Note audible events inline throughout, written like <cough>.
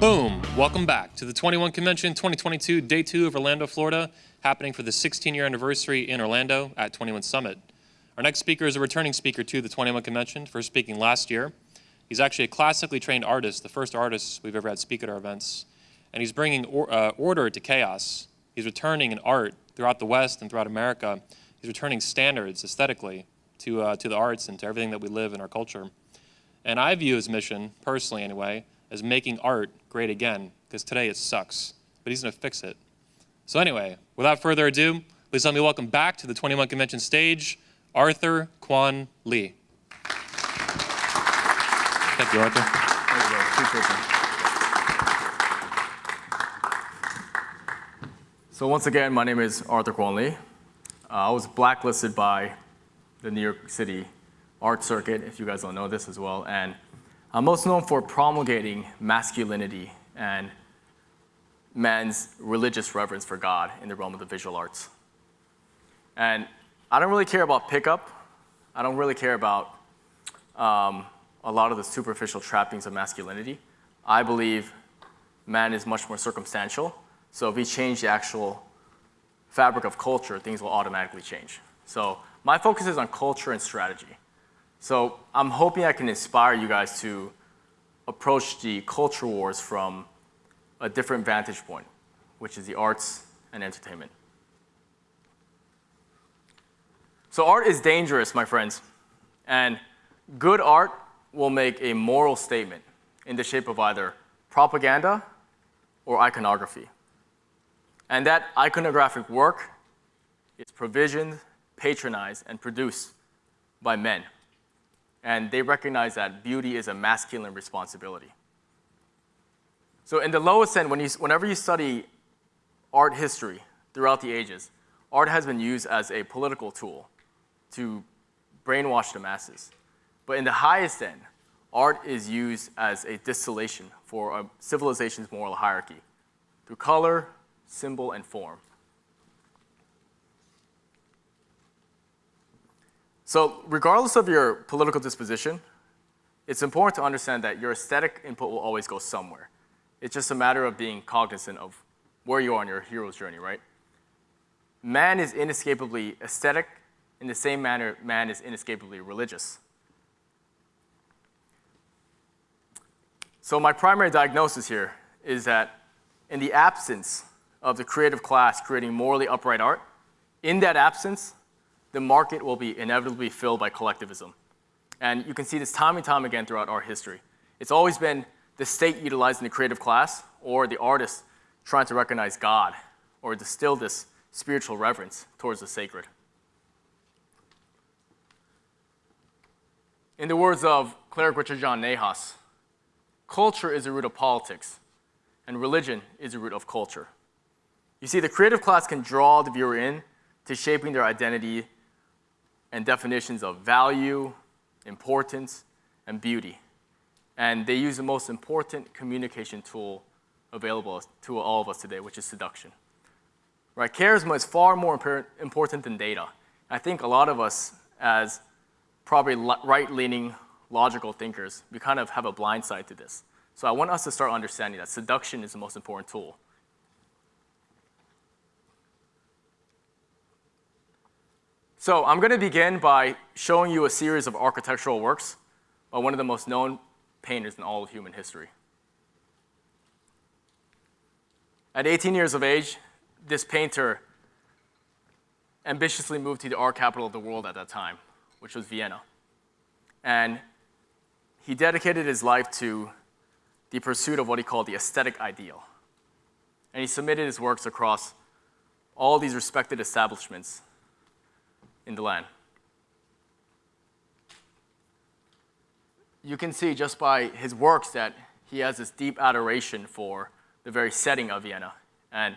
Boom! Welcome back to the 21 Convention 2022, day two of Orlando, Florida, happening for the 16 year anniversary in Orlando at 21 Summit. Our next speaker is a returning speaker to the 21 Convention, for speaking last year. He's actually a classically trained artist, the first artist we've ever had speak at our events, and he's bringing or, uh, order to chaos. He's returning in art throughout the West and throughout America. He's returning standards aesthetically to, uh, to the arts and to everything that we live in our culture. And I view his mission, personally anyway, as making art great again, because today it sucks, but he's gonna fix it. So anyway, without further ado, please let me welcome back to the 21 Convention stage, Arthur Kwon Lee. Thank you, Arthur. So once again, my name is Arthur Kwon Lee. Uh, I was blacklisted by the New York City art circuit, if you guys don't know this as well, and I'm most known for promulgating masculinity and man's religious reverence for God in the realm of the visual arts. And I don't really care about pickup. I don't really care about um, a lot of the superficial trappings of masculinity. I believe man is much more circumstantial. So if we change the actual fabric of culture, things will automatically change. So my focus is on culture and strategy. So I'm hoping I can inspire you guys to approach the culture wars from a different vantage point, which is the arts and entertainment. So art is dangerous, my friends, and good art will make a moral statement in the shape of either propaganda or iconography. And that iconographic work is provisioned, patronized, and produced by men and they recognize that beauty is a masculine responsibility. So in the lowest end, when you, whenever you study art history throughout the ages, art has been used as a political tool to brainwash the masses. But in the highest end, art is used as a distillation for a civilization's moral hierarchy through color, symbol, and form. So regardless of your political disposition, it's important to understand that your aesthetic input will always go somewhere. It's just a matter of being cognizant of where you are on your hero's journey, right? Man is inescapably aesthetic in the same manner man is inescapably religious. So my primary diagnosis here is that in the absence of the creative class creating morally upright art, in that absence, the market will be inevitably filled by collectivism. And you can see this time and time again throughout our history. It's always been the state utilizing the creative class or the artist trying to recognize God or distill this spiritual reverence towards the sacred. In the words of cleric Richard John Neuhaus, culture is the root of politics, and religion is the root of culture. You see, the creative class can draw the viewer in to shaping their identity and definitions of value, importance, and beauty. And they use the most important communication tool available to all of us today, which is seduction. Right? Charisma is far more important than data. I think a lot of us, as probably right-leaning logical thinkers, we kind of have a blind side to this. So I want us to start understanding that seduction is the most important tool. So I'm going to begin by showing you a series of architectural works by one of the most known painters in all of human history. At 18 years of age, this painter ambitiously moved to the art capital of the world at that time, which was Vienna. And he dedicated his life to the pursuit of what he called the aesthetic ideal. And he submitted his works across all these respected establishments in the land. You can see just by his works that he has this deep adoration for the very setting of Vienna. And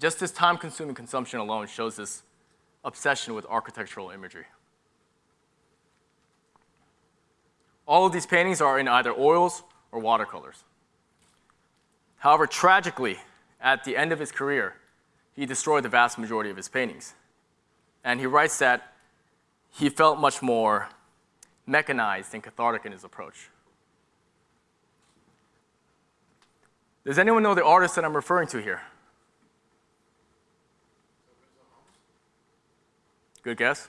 just this time-consuming consumption alone shows this obsession with architectural imagery. All of these paintings are in either oils or watercolors. However, tragically, at the end of his career, he destroyed the vast majority of his paintings. And he writes that he felt much more mechanized and cathartic in his approach. Does anyone know the artist that I'm referring to here? Good guess.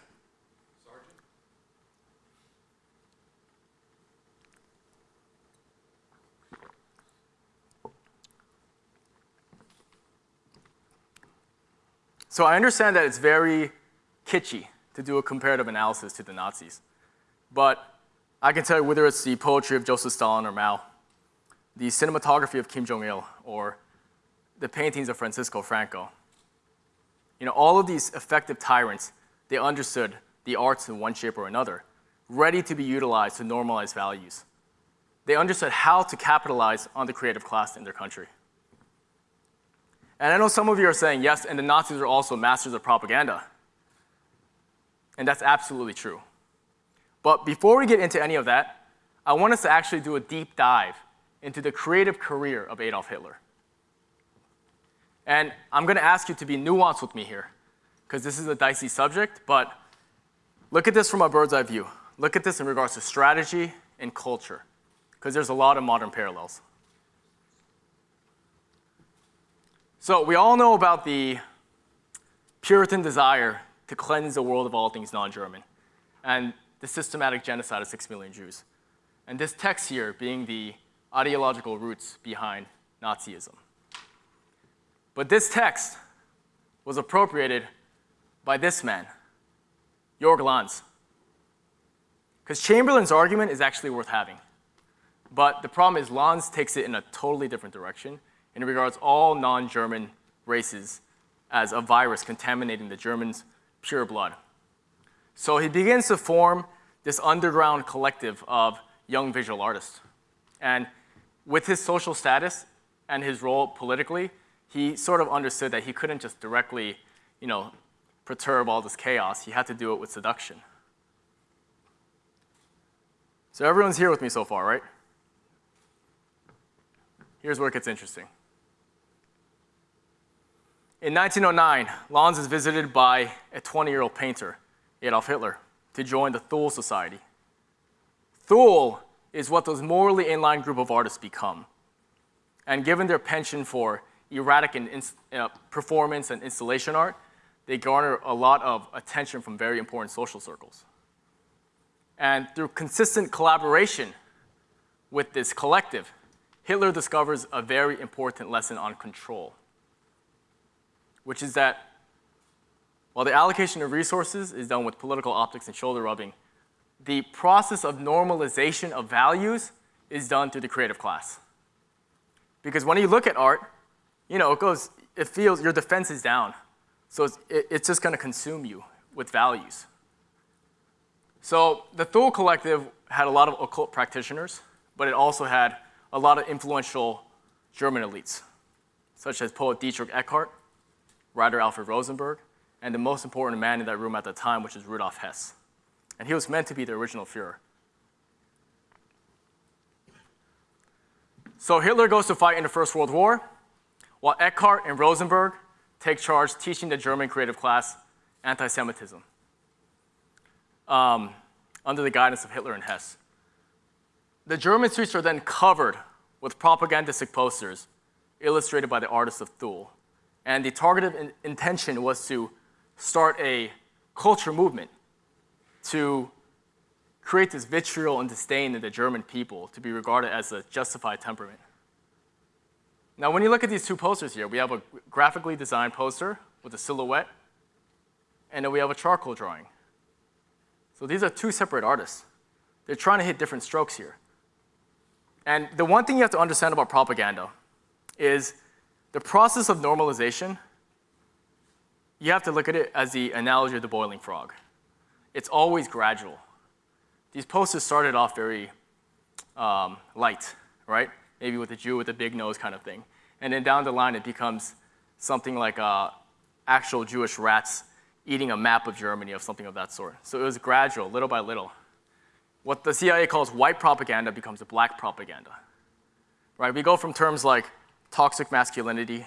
So I understand that it's very kitschy to do a comparative analysis to the Nazis. But I can tell you whether it's the poetry of Joseph Stalin or Mao, the cinematography of Kim Jong-il, or the paintings of Francisco Franco. You know, all of these effective tyrants, they understood the arts in one shape or another, ready to be utilized to normalize values. They understood how to capitalize on the creative class in their country. And I know some of you are saying, yes, and the Nazis are also masters of propaganda. And that's absolutely true. But before we get into any of that, I want us to actually do a deep dive into the creative career of Adolf Hitler. And I'm going to ask you to be nuanced with me here, because this is a dicey subject, but look at this from a bird's eye view. Look at this in regards to strategy and culture, because there's a lot of modern parallels. So we all know about the Puritan desire to cleanse the world of all things non-German and the systematic genocide of six million Jews. And this text here being the ideological roots behind Nazism. But this text was appropriated by this man, Jörg Lanz. Because Chamberlain's argument is actually worth having. But the problem is Lanz takes it in a totally different direction and regards all non-German races as a virus contaminating the Germans' pure blood. So he begins to form this underground collective of young visual artists. And with his social status and his role politically, he sort of understood that he couldn't just directly, you know, perturb all this chaos. He had to do it with seduction. So everyone's here with me so far, right? Here's where it gets interesting. In 1909, Lanz is visited by a 20-year-old painter, Adolf Hitler, to join the Thule Society. Thule is what those morally inline group of artists become. And given their penchant for erratic and uh, performance and installation art, they garner a lot of attention from very important social circles. And through consistent collaboration with this collective, Hitler discovers a very important lesson on control which is that while the allocation of resources is done with political optics and shoulder rubbing, the process of normalization of values is done through the creative class. Because when you look at art, you know, it goes, it feels, your defense is down. So it's, it, it's just gonna consume you with values. So the Thule Collective had a lot of occult practitioners, but it also had a lot of influential German elites, such as poet Dietrich Eckart, writer Alfred Rosenberg, and the most important man in that room at the time, which is Rudolf Hess. And he was meant to be the original Fuhrer. So Hitler goes to fight in the First World War, while Eckart and Rosenberg take charge teaching the German creative class anti-Semitism um, under the guidance of Hitler and Hess. The German streets are then covered with propagandistic posters illustrated by the artists of Thule. And the targeted in intention was to start a culture movement to create this vitriol and disdain in the German people to be regarded as a justified temperament. Now, when you look at these two posters here, we have a graphically designed poster with a silhouette, and then we have a charcoal drawing. So these are two separate artists. They're trying to hit different strokes here. And the one thing you have to understand about propaganda is the process of normalization, you have to look at it as the analogy of the boiling frog. It's always gradual. These posters started off very um, light, right? Maybe with a Jew with a big nose kind of thing. And then down the line, it becomes something like uh, actual Jewish rats eating a map of Germany or something of that sort. So it was gradual, little by little. What the CIA calls white propaganda becomes a black propaganda. Right? We go from terms like toxic masculinity,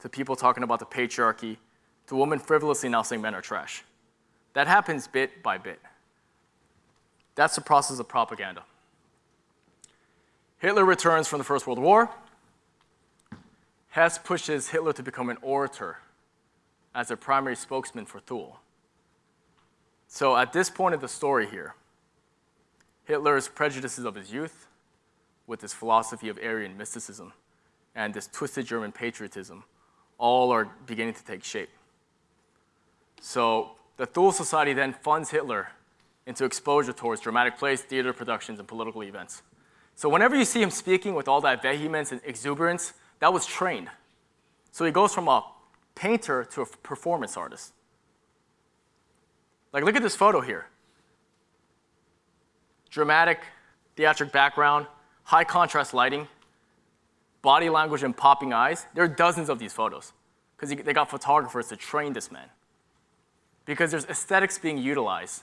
to people talking about the patriarchy, to women frivolously now saying men are trash. That happens bit by bit. That's the process of propaganda. Hitler returns from the First World War, Hess pushes Hitler to become an orator as a primary spokesman for Thule. So at this point of the story here, Hitler's prejudices of his youth with his philosophy of Aryan mysticism and this twisted German patriotism all are beginning to take shape. So the Thule Society then funds Hitler into exposure towards dramatic plays, theater productions, and political events. So whenever you see him speaking with all that vehemence and exuberance, that was trained. So he goes from a painter to a performance artist. Like, look at this photo here. Dramatic, theatric background, high contrast lighting, body language and popping eyes. There are dozens of these photos because they got photographers to train this man. Because there's aesthetics being utilized.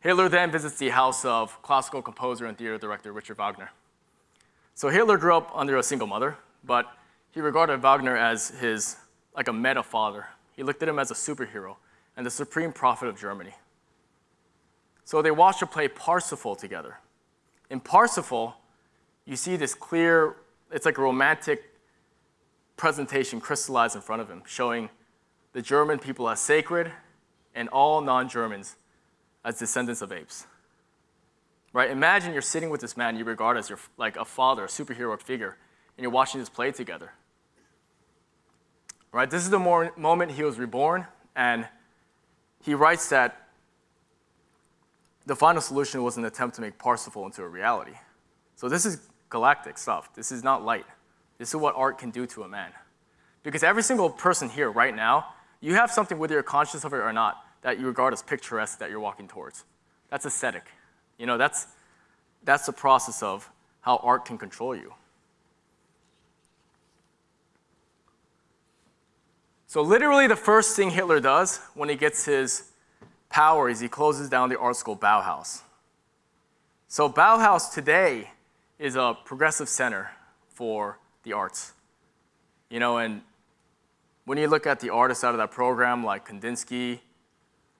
Hitler then visits the house of classical composer and theater director Richard Wagner. So Hitler grew up under a single mother, but he regarded Wagner as his, like a meta father. He looked at him as a superhero and the supreme prophet of Germany. So they watched a play Parsifal together. In Parsifal, you see this clear, it's like a romantic presentation crystallized in front of him, showing the German people as sacred and all non-Germans as descendants of apes. Right? Imagine you're sitting with this man you regard as your, like a father, a superhero figure, and you're watching this play together. Right? This is the moment he was reborn, and he writes that the final solution was an attempt to make Parsifal into a reality. So this is galactic stuff. This is not light. This is what art can do to a man. Because every single person here right now, you have something, whether you're conscious of it or not, that you regard as picturesque that you're walking towards. That's aesthetic. You know, that's, that's the process of how art can control you. So literally the first thing Hitler does when he gets his power is he closes down the art school Bauhaus. So Bauhaus today is a progressive center for the arts. You know, and when you look at the artists out of that program like Kandinsky,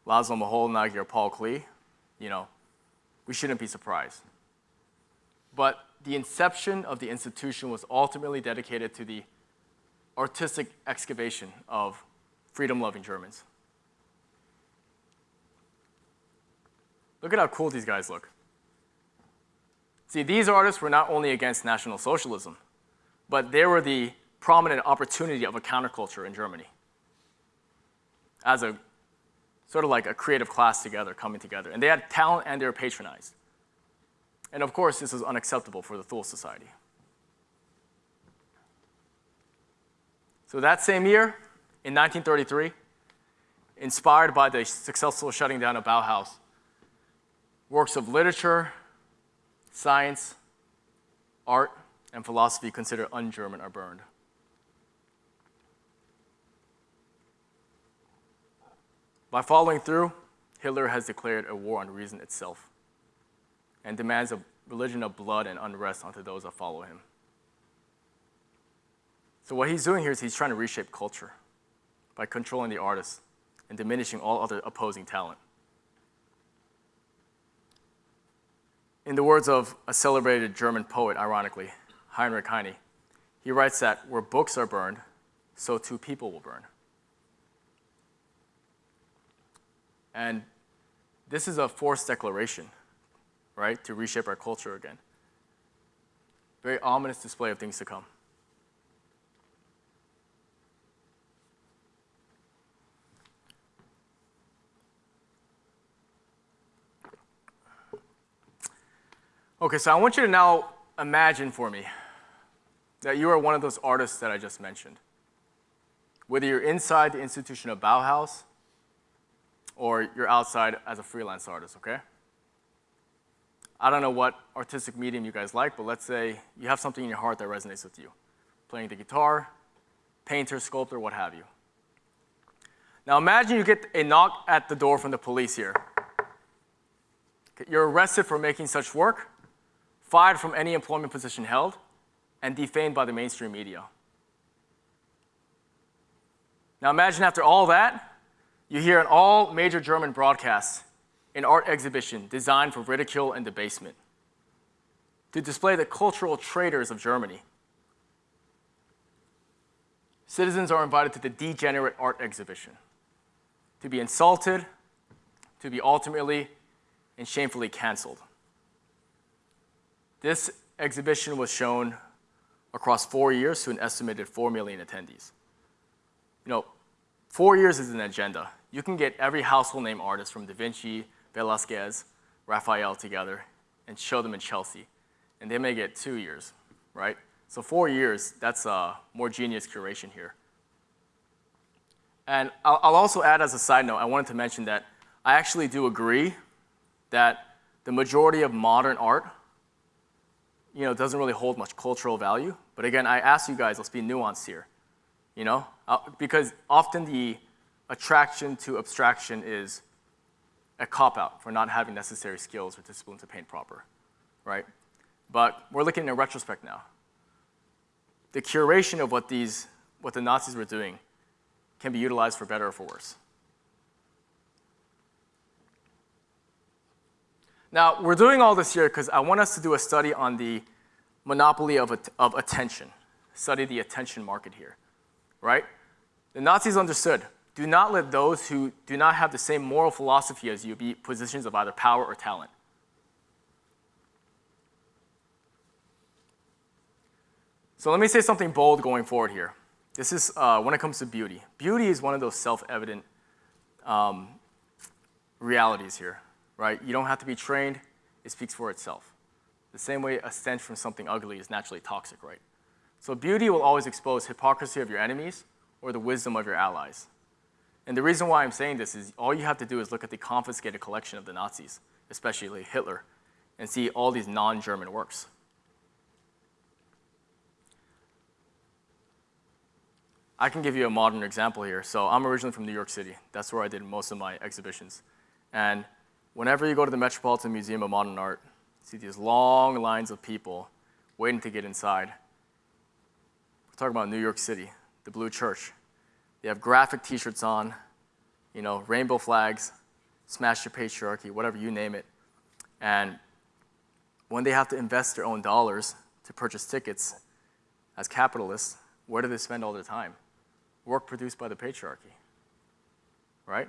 Laszlo Moholy-Nagy, or Paul Klee, you know, we shouldn't be surprised. But the inception of the institution was ultimately dedicated to the artistic excavation of freedom-loving Germans. Look at how cool these guys look. See, these artists were not only against National Socialism, but they were the prominent opportunity of a counterculture in Germany as a sort of like a creative class together, coming together. And they had talent and they were patronized. And of course, this was unacceptable for the Thule Society. So that same year, in 1933, inspired by the successful shutting down of Bauhaus, works of literature, science, art, and philosophy considered un-German are burned. By following through, Hitler has declared a war on reason itself and demands a religion of blood and unrest onto those that follow him. So what he's doing here is he's trying to reshape culture by controlling the artists and diminishing all other opposing talent. In the words of a celebrated German poet, ironically, Heinrich Heine, he writes that where books are burned, so too people will burn. And this is a forced declaration, right, to reshape our culture again. Very ominous display of things to come. Okay, so I want you to now imagine for me that you are one of those artists that I just mentioned. Whether you're inside the institution of Bauhaus or you're outside as a freelance artist, okay? I don't know what artistic medium you guys like, but let's say you have something in your heart that resonates with you. Playing the guitar, painter, sculptor, what have you. Now imagine you get a knock at the door from the police here. You're arrested for making such work, fired from any employment position held, and defamed by the mainstream media. Now imagine after all that, you hear in all major German broadcasts an art exhibition designed for ridicule and debasement. to display the cultural traitors of Germany. Citizens are invited to the degenerate art exhibition to be insulted, to be ultimately and shamefully canceled. This exhibition was shown across four years to an estimated 4 million attendees. You know, four years is an agenda. You can get every household name artist from Da Vinci, Velasquez, Raphael together and show them in Chelsea, and they may get two years, right? So four years, that's a more genius curation here. And I'll also add as a side note, I wanted to mention that I actually do agree that the majority of modern art you know, it doesn't really hold much cultural value. But again, I ask you guys, let's be nuanced here, you know? Uh, because often the attraction to abstraction is a cop-out for not having necessary skills or discipline to paint proper, right? But we're looking in retrospect now. The curation of what these, what the Nazis were doing can be utilized for better or for worse. Now, we're doing all this here because I want us to do a study on the monopoly of, of attention, study the attention market here, right? The Nazis understood, do not let those who do not have the same moral philosophy as you be positions of either power or talent. So let me say something bold going forward here. This is uh, when it comes to beauty. Beauty is one of those self-evident um, realities here right? You don't have to be trained. It speaks for itself. The same way a stench from something ugly is naturally toxic, right? So beauty will always expose hypocrisy of your enemies or the wisdom of your allies. And the reason why I'm saying this is all you have to do is look at the confiscated collection of the Nazis, especially Hitler, and see all these non-German works. I can give you a modern example here. So I'm originally from New York City. That's where I did most of my exhibitions. And whenever you go to the Metropolitan Museum of Modern Art, you see these long lines of people waiting to get inside. We're talking about New York City, the Blue Church. They have graphic t-shirts on, you know, rainbow flags, smash your patriarchy, whatever you name it. And when they have to invest their own dollars to purchase tickets as capitalists, where do they spend all their time? Work produced by the patriarchy, right?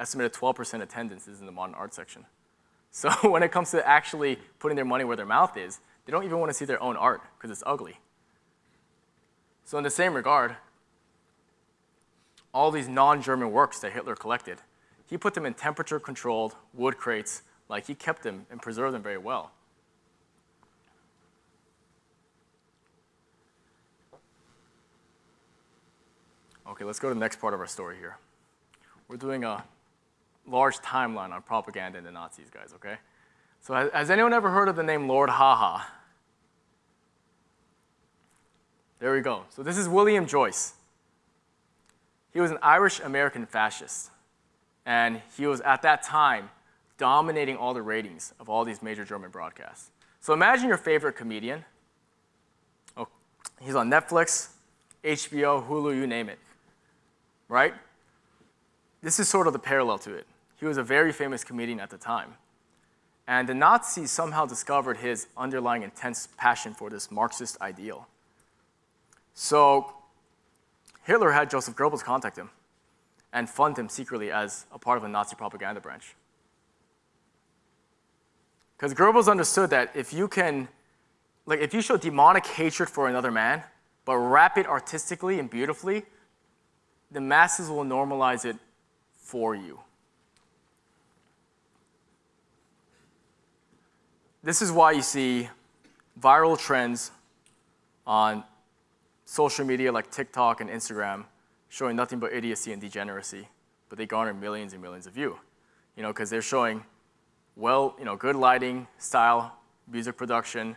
Estimated 12% attendance is in the modern art section. So <laughs> when it comes to actually putting their money where their mouth is, they don't even want to see their own art because it's ugly. So in the same regard, all these non-German works that Hitler collected, he put them in temperature-controlled wood crates, like he kept them and preserved them very well. Okay, let's go to the next part of our story here. We're doing a large timeline on propaganda and the Nazis, guys, okay? So has, has anyone ever heard of the name Lord Haw-Haw? There we go. So this is William Joyce. He was an Irish-American fascist. And he was, at that time, dominating all the ratings of all these major German broadcasts. So imagine your favorite comedian. Oh, he's on Netflix, HBO, Hulu, you name it, right? This is sort of the parallel to it. He was a very famous comedian at the time. And the Nazis somehow discovered his underlying intense passion for this Marxist ideal. So Hitler had Joseph Goebbels contact him and fund him secretly as a part of a Nazi propaganda branch. Because Goebbels understood that if you can, like if you show demonic hatred for another man, but wrap it artistically and beautifully, the masses will normalize it for you. This is why you see viral trends on social media like TikTok and Instagram showing nothing but idiocy and degeneracy, but they garner millions and millions of views. You know, because they're showing well, you know, good lighting, style, music production,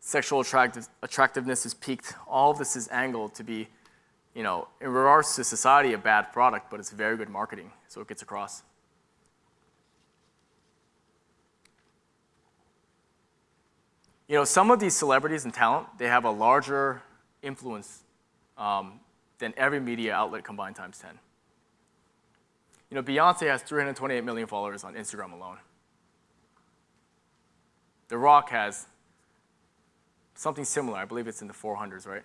sexual attractive, attractiveness is peaked. All of this is angled to be you know, in regards to society, a bad product, but it's very good marketing, so it gets across. You know, some of these celebrities and talent, they have a larger influence um, than every media outlet combined times 10. You know, Beyonce has 328 million followers on Instagram alone. The Rock has something similar. I believe it's in the 400s, right?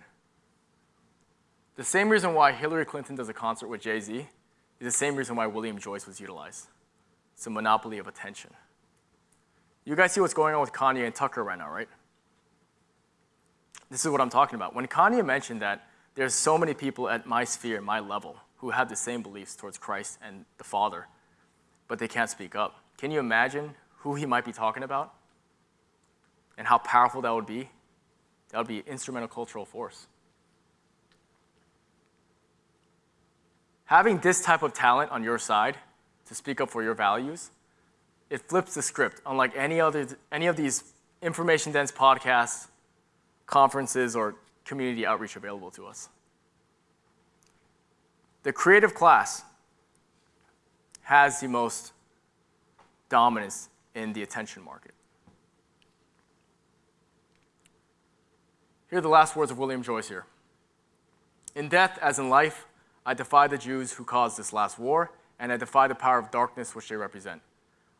The same reason why Hillary Clinton does a concert with Jay Z is the same reason why William Joyce was utilized. It's a monopoly of attention. You guys see what's going on with Kanye and Tucker right now, right? This is what I'm talking about. When Kanye mentioned that there's so many people at my sphere, my level, who have the same beliefs towards Christ and the Father, but they can't speak up. Can you imagine who he might be talking about? And how powerful that would be? That would be an instrumental cultural force. Having this type of talent on your side to speak up for your values, it flips the script. Unlike any, other, any of these information dense podcasts, conferences, or community outreach available to us. The creative class has the most dominance in the attention market. Here are the last words of William Joyce here. In death, as in life, I defy the Jews who caused this last war, and I defy the power of darkness which they represent.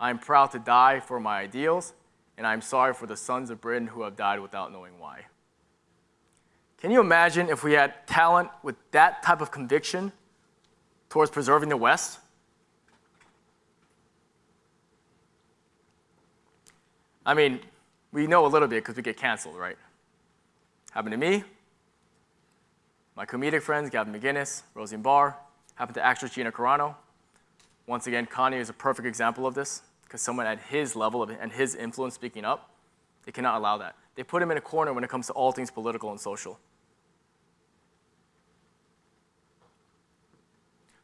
I am proud to die for my ideals, and I am sorry for the sons of Britain who have died without knowing why. Can you imagine if we had talent with that type of conviction towards preserving the West? I mean, we know a little bit because we get canceled, right? Happened to me, my comedic friends, Gavin McInnes, Rosie Barr, happened to actress Gina Carano. Once again, Kanye is a perfect example of this because someone at his level of, and his influence speaking up, they cannot allow that. They put him in a corner when it comes to all things political and social.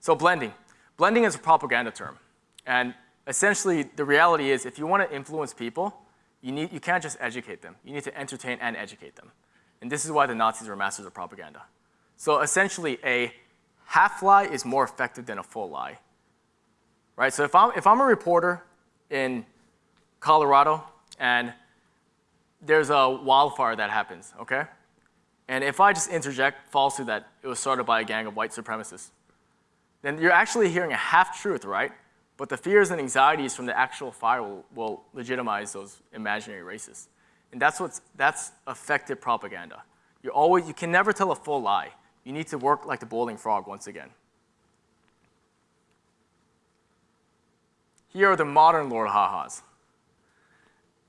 So blending. Blending is a propaganda term. And essentially, the reality is if you want to influence people, you, need, you can't just educate them. You need to entertain and educate them. And this is why the Nazis were masters of propaganda. So essentially, a half lie is more effective than a full lie. Right? So if I'm, if I'm a reporter in Colorado and there's a wildfire that happens, okay? And if I just interject falsely that it was started by a gang of white supremacists, then you're actually hearing a half truth, right? But the fears and anxieties from the actual fire will, will legitimize those imaginary racists. And that's, what's, that's effective propaganda. You, always, you can never tell a full lie. You need to work like the boiling frog once again. Here are the modern Lord Haw-Haws.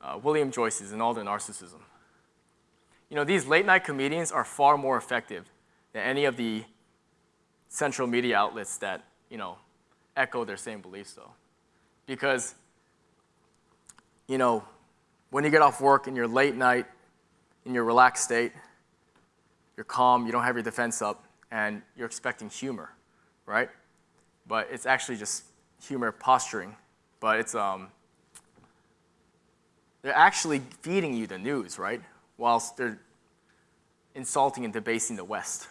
Uh, William Joyce's and all the narcissism. You know, these late night comedians are far more effective than any of the central media outlets that, you know, echo their same beliefs though. Because, you know, when you get off work in your late night, in your relaxed state, you're calm, you don't have your defense up, and you're expecting humor, right? But it's actually just humor posturing. But it's, um, they're actually feeding you the news, right? Whilst they're insulting and debasing the West.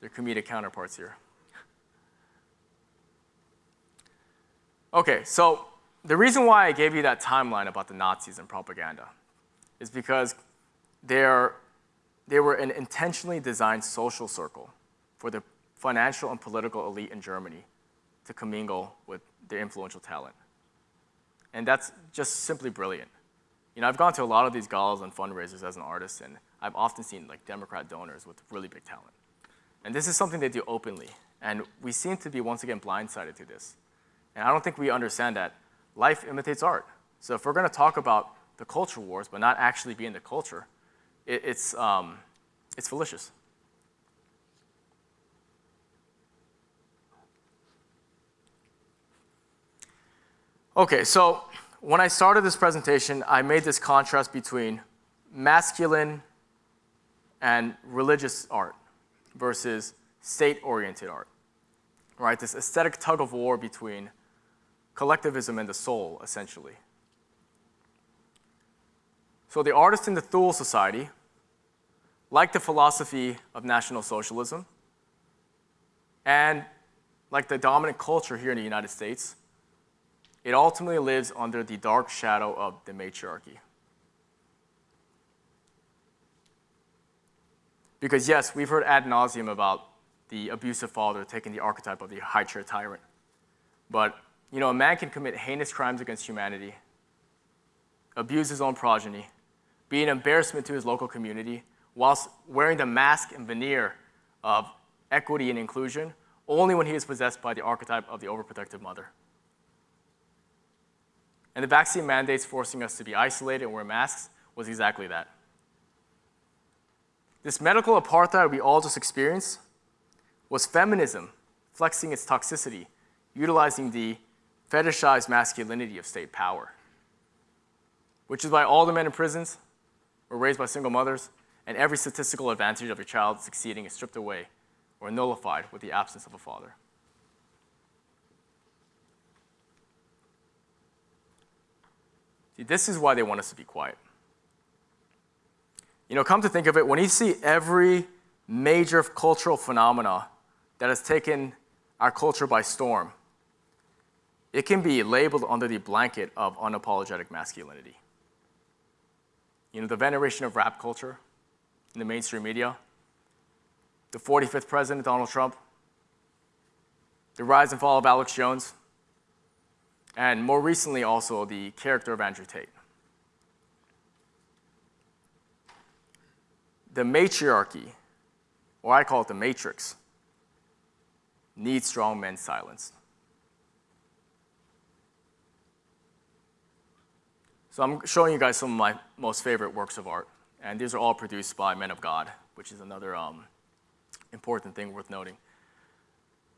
Their comedic counterparts here. Okay, so the reason why I gave you that timeline about the Nazis and propaganda is because they're, they were an intentionally designed social circle for the financial and political elite in Germany to commingle with their influential talent. And that's just simply brilliant. You know, I've gone to a lot of these galas and fundraisers as an artist, and I've often seen like Democrat donors with really big talent. And this is something they do openly, and we seem to be once again blindsided to this. And I don't think we understand that life imitates art. So if we're gonna talk about the culture wars, but not actually be in the culture, it, it's, um, it's fallacious. Okay, so when I started this presentation, I made this contrast between masculine and religious art versus state-oriented art, right? This aesthetic tug of war between collectivism and the soul, essentially. So the artists in the Thule Society like the philosophy of National Socialism and like the dominant culture here in the United States, it ultimately lives under the dark shadow of the matriarchy. Because yes, we've heard ad nauseum about the abusive father taking the archetype of the high chair tyrant. But, you know, a man can commit heinous crimes against humanity abuse his own progeny, be an embarrassment to his local community, whilst wearing the mask and veneer of equity and inclusion only when he is possessed by the archetype of the overprotective mother. And the vaccine mandates forcing us to be isolated and wear masks was exactly that. This medical apartheid we all just experienced was feminism flexing its toxicity, utilizing the fetishized masculinity of state power, which is why all the men in prisons were raised by single mothers, and every statistical advantage of a child succeeding is stripped away or nullified with the absence of a father. See, this is why they want us to be quiet. You know, come to think of it, when you see every major cultural phenomena that has taken our culture by storm, it can be labeled under the blanket of unapologetic masculinity. You know, the veneration of rap culture in the mainstream media, the 45th president, Donald Trump, the rise and fall of Alex Jones, and more recently also the character of Andrew Tate. The matriarchy, or I call it the matrix, needs strong men silenced. So I'm showing you guys some of my most favorite works of art, and these are all produced by men of God, which is another um, important thing worth noting.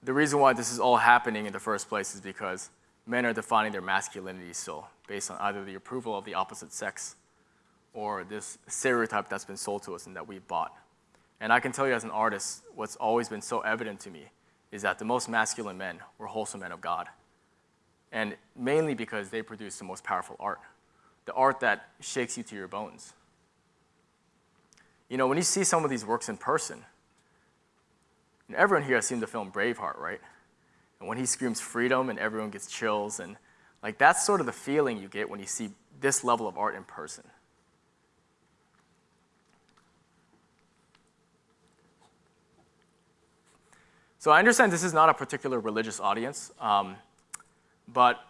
The reason why this is all happening in the first place is because men are defining their masculinity still based on either the approval of the opposite sex or this stereotype that's been sold to us and that we've bought. And I can tell you as an artist, what's always been so evident to me is that the most masculine men were wholesome men of God. And mainly because they produce the most powerful art, the art that shakes you to your bones. You know, when you see some of these works in person, and everyone here has seen the film Braveheart, right? And when he screams freedom and everyone gets chills, and like that's sort of the feeling you get when you see this level of art in person. So I understand this is not a particular religious audience, um, but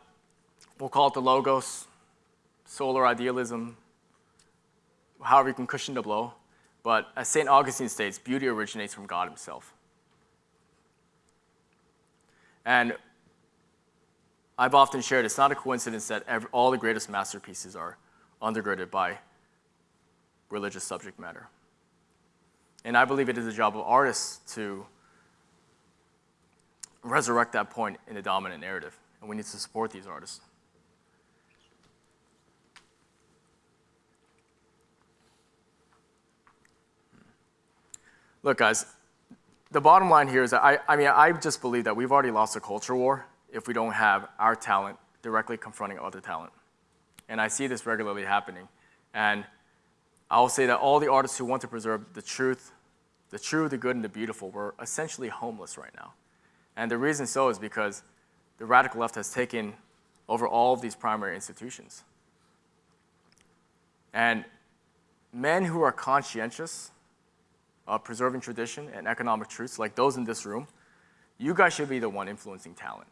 we'll call it the logos, solar idealism, however you can cushion the blow. But as St. Augustine states, beauty originates from God himself. And I've often shared it's not a coincidence that every, all the greatest masterpieces are undergirded by religious subject matter. And I believe it is the job of artists to resurrect that point in the dominant narrative, and we need to support these artists. Look, guys, the bottom line here is that I, I mean, I just believe that we've already lost a culture war if we don't have our talent directly confronting other talent. And I see this regularly happening. And I'll say that all the artists who want to preserve the truth, the true, the good, and the beautiful were essentially homeless right now. And the reason so is because the radical left has taken over all of these primary institutions. And men who are conscientious of preserving tradition and economic truths, like those in this room, you guys should be the one influencing talent,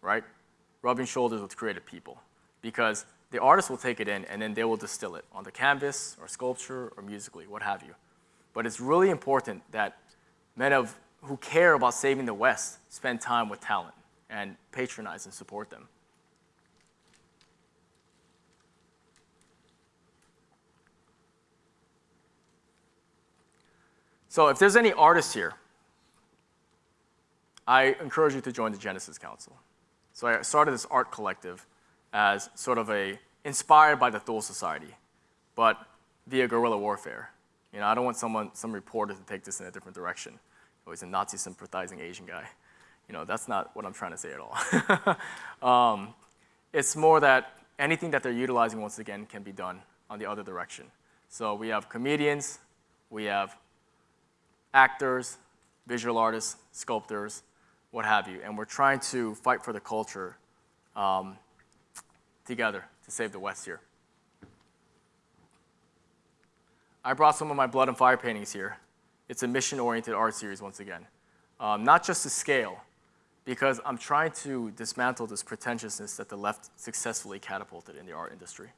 right? Rubbing shoulders with creative people. Because the artist will take it in and then they will distill it on the canvas or sculpture or musically, what have you. But it's really important that men of who care about saving the West spend time with talent and patronize and support them. So if there's any artists here, I encourage you to join the Genesis Council. So I started this art collective as sort of a, inspired by the Thule Society, but via guerrilla warfare. You know, I don't want someone, some reporter to take this in a different direction oh, he's a Nazi sympathizing Asian guy. You know, that's not what I'm trying to say at all. <laughs> um, it's more that anything that they're utilizing, once again, can be done on the other direction. So we have comedians, we have actors, visual artists, sculptors, what have you, and we're trying to fight for the culture um, together to save the West here. I brought some of my blood and fire paintings here. It's a mission-oriented art series once again. Um, not just to scale, because I'm trying to dismantle this pretentiousness that the left successfully catapulted in the art industry.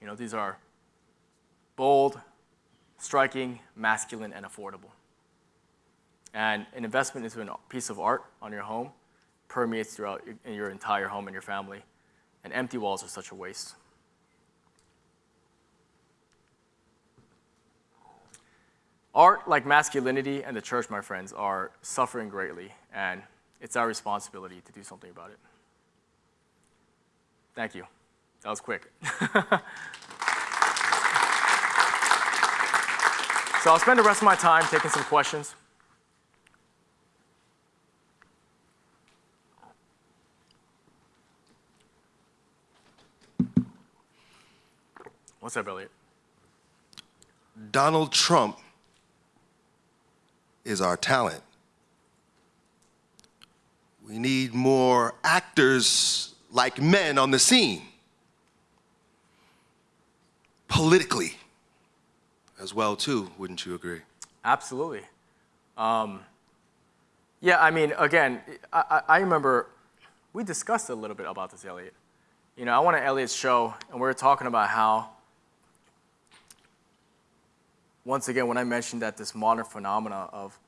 You know, these are bold, striking, masculine, and affordable. And an investment into a piece of art on your home permeates throughout your- entire home and your family. And empty walls are such a waste. Art, like masculinity and the church, my friends, are suffering greatly, and it's our responsibility to do something about it. Thank you. That was quick. <laughs> so I'll spend the rest of my time taking some questions. What's up, Elliot? Donald Trump is our talent. We need more actors like men on the scene. Politically as well too, wouldn't you agree? Absolutely. Um, yeah, I mean, again, I, I remember we discussed a little bit about this, Elliot. You know, I went to Elliot's show, and we were talking about how, once again, when I mentioned that this modern phenomena of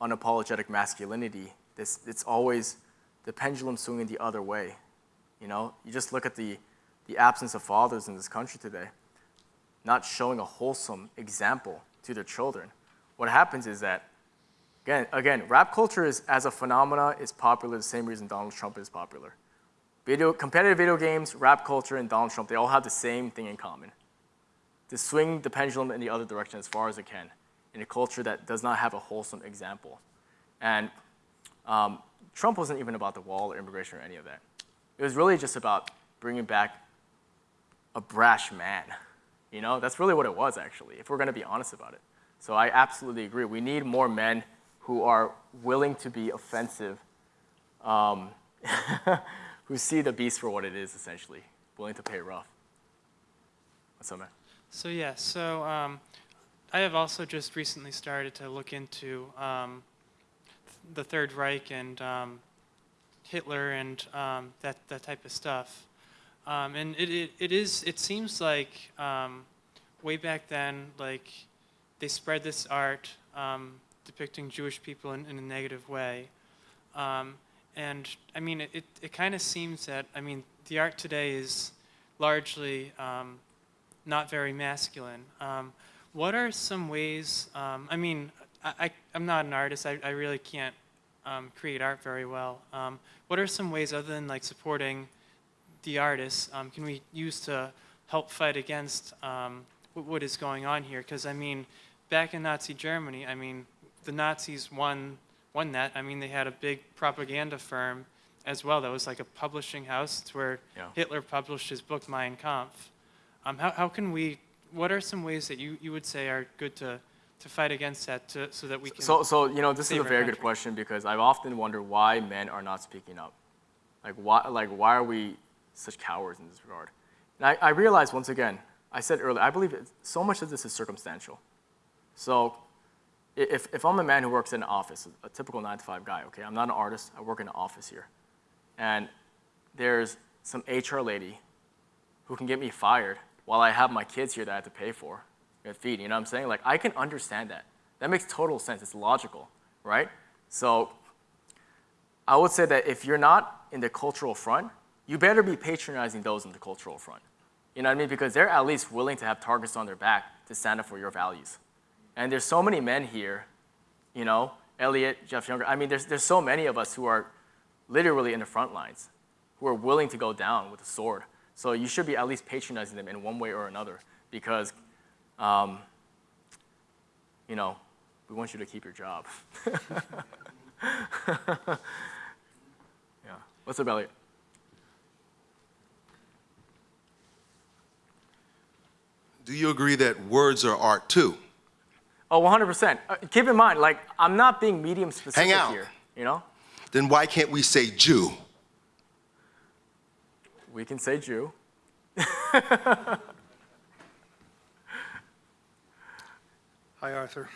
unapologetic masculinity, this, it's always the pendulum swinging the other way. You know, you just look at the, the absence of fathers in this country today not showing a wholesome example to their children. What happens is that, again, again, rap culture is, as a phenomena is popular the same reason Donald Trump is popular. Video, competitive video games, rap culture, and Donald Trump, they all have the same thing in common. To swing the pendulum in the other direction as far as it can in a culture that does not have a wholesome example. And um, Trump wasn't even about the wall or immigration or any of that. It was really just about bringing back a brash man. You know, that's really what it was, actually, if we're going to be honest about it. So I absolutely agree. We need more men who are willing to be offensive, um, <laughs> who see the beast for what it is, essentially, willing to pay rough. What's up, man? So yeah, so um, I have also just recently started to look into um, the Third Reich and um, Hitler and um, that that type of stuff. Um, and it, it, it is it seems like um, way back then, like they spread this art um, depicting Jewish people in, in a negative way. Um, and I mean, it, it, it kind of seems that, I mean, the art today is largely um, not very masculine. Um, what are some ways, I mean, I, I, I'm not an artist, I, I really can't create art very well. What are some ways other than like supporting the artists um, can we use to help fight against um, what, what is going on here? Because I mean, back in Nazi Germany, I mean, the Nazis won won that. I mean, they had a big propaganda firm as well. That was like a publishing house. It's where Yeah. Hitler published his book Mein Kampf. Um, how, how can we? What are some ways that you, you would say are good to to fight against that, to, so that we can? So, so you know, this is a very good question because I've often wondered why men are not speaking up. Like, why, like, why are we such cowards in this regard? And I, I realize once again, I said earlier, I believe so much of this is circumstantial. So, if, if I'm a man who works in an office, a typical nine to five guy, okay, I'm not an artist, I work in an office here, and there's some HR lady who can get me fired while I have my kids here that I have to pay for and feed. You know what I'm saying? Like, I can understand that. That makes total sense. It's logical, right? So, I would say that if you're not in the cultural front, you better be patronizing those in the cultural front. You know what I mean? Because they're at least willing to have targets on their back to stand up for your values. And there's so many men here, you know, Elliot, Jeff Younger. I mean, there's, there's so many of us who are literally in the front lines, who are willing to go down with a sword. So you should be at least patronizing them in one way or another because, um, you know, we want you to keep your job. <laughs> yeah. What's up, Elliot? Do you agree that words are art too? Oh, 100%. Uh, keep in mind, like, I'm not being medium specific Hang out. here, you know? Then why can't we say Jew? We can say Jew. <laughs> Hi, Arthur.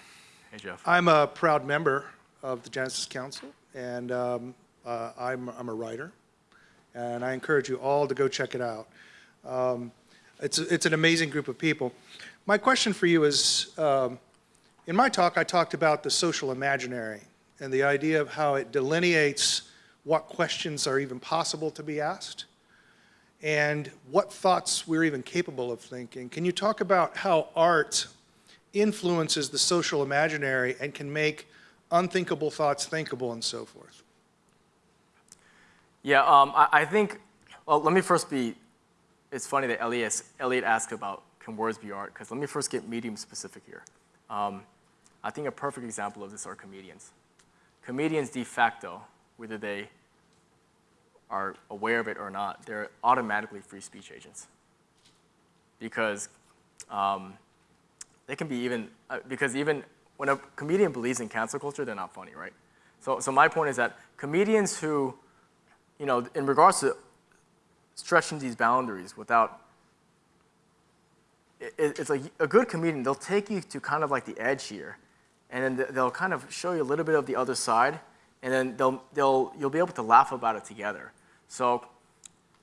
Hey, Jeff. I'm a proud member of the Genesis Council, and um, uh, I'm, I'm a writer, and I encourage you all to go check it out. Um, It's, it's an amazing group of people. My question for you is, um, in my talk, I talked about the social imaginary and the idea of how it delineates what questions are even possible to be asked and what thoughts we're even capable of thinking. Can you talk about how art influences the social imaginary and can make unthinkable thoughts thinkable and so forth? Yeah, um, I, I think, well, let me first be, it's funny that Elliot, Elliot asked about can words be art, because let me first get medium specific here. Um, I think a perfect example of this are comedians. Comedians de facto, whether they are aware of it or not, they're automatically free speech agents. Because um, they can be even, uh, because even when a comedian believes in cancel culture, they're not funny, right? So, so my point is that comedians who, you know, in regards to stretching these boundaries without, it, it's like a good comedian, they'll take you to kind of like the edge here, and then they'll kind of show you a little bit of the other side, and then they'll, they'll, you'll be able to laugh about it together. So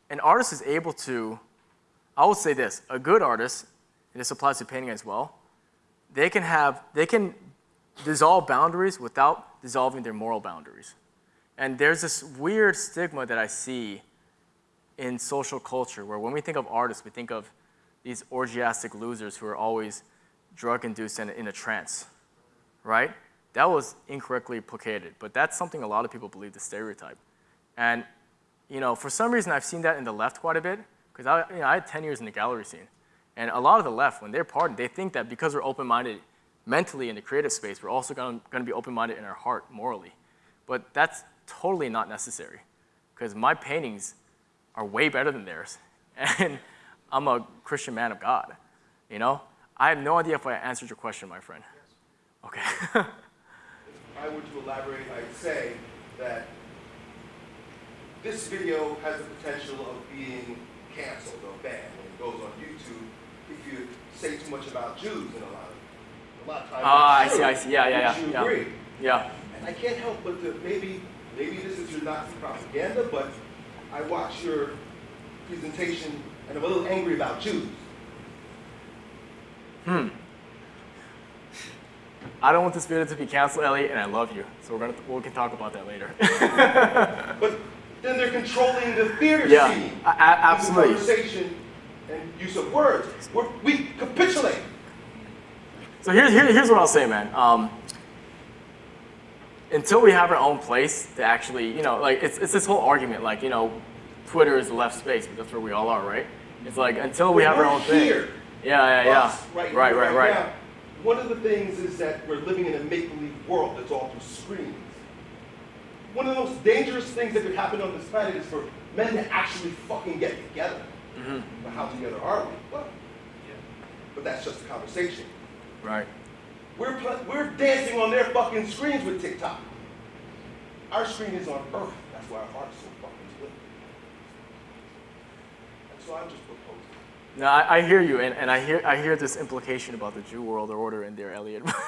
an artist is able to, I would say this, a good artist, and this applies to painting as well, they can have, they can dissolve boundaries without dissolving their moral boundaries. And there's this weird stigma that I see in social culture where when we think of artists, we think of these orgiastic losers who are always drug-induced and in a trance, right? That was incorrectly placated, but that's something a lot of people believe the stereotype. And, you know, for some reason I've seen that in the left quite a bit, because I, you know, I had 10 years in the gallery scene. And a lot of the left, when they're pardoned, they think that because we're open-minded mentally in the creative space, we're also going to be open-minded in our heart morally. But that's totally not necessary, because my paintings are way better than theirs. <laughs> And I'm a Christian man of God, you know? I have no idea if I answered your question, my friend. Okay. <laughs> If I were to elaborate, I'd say that this video has the potential of being canceled or banned when it goes on YouTube if you say too much about Jews in a lot of, a lot of times. Ah, I see. I see. Yeah, yeah, yeah, yeah. agree? yeah. And I can't help but to maybe, maybe this is your Nazi propaganda, but I watch your presentation and I'm a little angry about Jews. Hmm. I don't want this video to be canceled, Elliot, and I love you. So we're gonna, we can talk about that later. <laughs> But then they're controlling the theater Yeah, scene. a- absolutely. Conversation and use of words. We're, we capitulate. So here's, here, here's what I'll say, man. Um, until we have our own place to actually, you know, like it's, it's this whole argument, like, you know, Twitter is the left space, but that's where we all are, right? It's like until we have our own thing. here. Yeah, yeah, yeah. Us, right, right, right, right. now. One of the things is that we're living in a make-believe world that's all through screens. One of the most dangerous things that could happen on this planet is for men to actually fucking get together. Mm-hmm. But how together are we? Well, but that's just a conversation. Right. We're, we're dancing on their fucking screens with TikTok. Our screen is on Earth. That's why our heart's so fucking split. And so I'm just proposing. No, I, I hear you, and, and I hear I hear this implication about the Jew world order in there, Elliot. <laughs>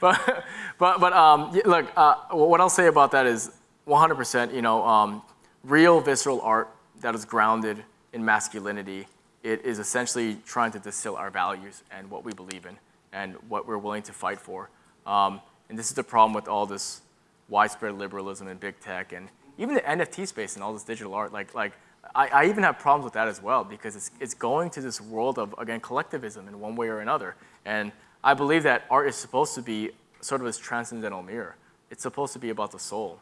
but but but um, look, uh, what I'll say about that is 100%. You know, um, real visceral art that is grounded in masculinity. It is essentially trying to distill our values and what we believe in and what we're willing to fight for. Um, and this is the problem with all this widespread liberalism and big tech and even the NFT space and all this digital art. Like, like I, I even have problems with that as well because it's, it's going to this world of, again, collectivism in one way or another. And I believe that art is supposed to be sort of this transcendental mirror. It's supposed to be about the soul.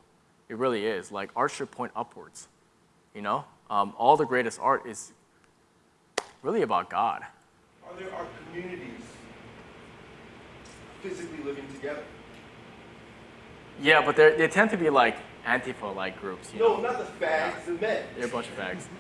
It really is. Like, art should point upwards, you know? Um, all the greatest art is really about God. Are there our communities physically living together? Yeah, but they tend to be like Antifa-like groups, you know? No, not the fags, the men. They're a bunch of fags. <laughs>